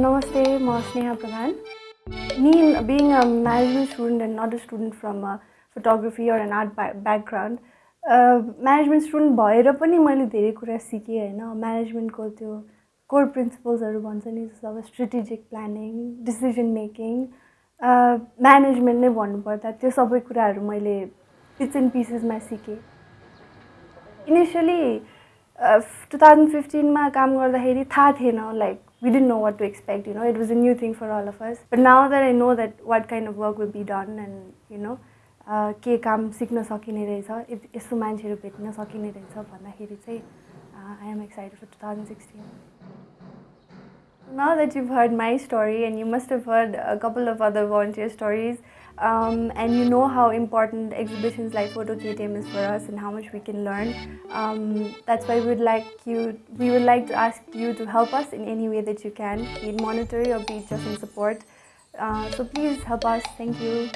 Namaste, म Sneha Pradhan. Me, being a management student and not a student from a photography or an art background, management student भएर पनि मैले धेरै कुरा सिकेँ होइन। म्यानेजमेन्टको त्यो कोर प्रिन्सिपल्सहरू भन्छ नि जस्तो अब strategic planning decision making management नै भन्नुपर्दा त्यो सबै कुराहरू मैले पिट्स एन्ड पिसेसमा सिकेँ। इनिसियली टु थाउजन्ड फिफ्टिनमा काम गर्दाखेरि थाहा थिएन like we didn't know what to expect, you know, it was a new thing for all of us. But now that I know that what kind of work will be done and, you know, के काम सिक्न सकिने रहेछ यस्तो मान्छेहरू भेट्न सकिने रहेछ भन्दाखेरि चाहिँ I am excited for two thousand sixteen Now that you've heard my story and you must have heard a couple of other volunteer stories, um, and you know how important exhibitions like Photo KTM is for us and how much we can learn. Um, that's why we would like you, we would like to ask you to help us in any way that you can, be it monetary or be it just in support. Uh, so please help us. Thank you.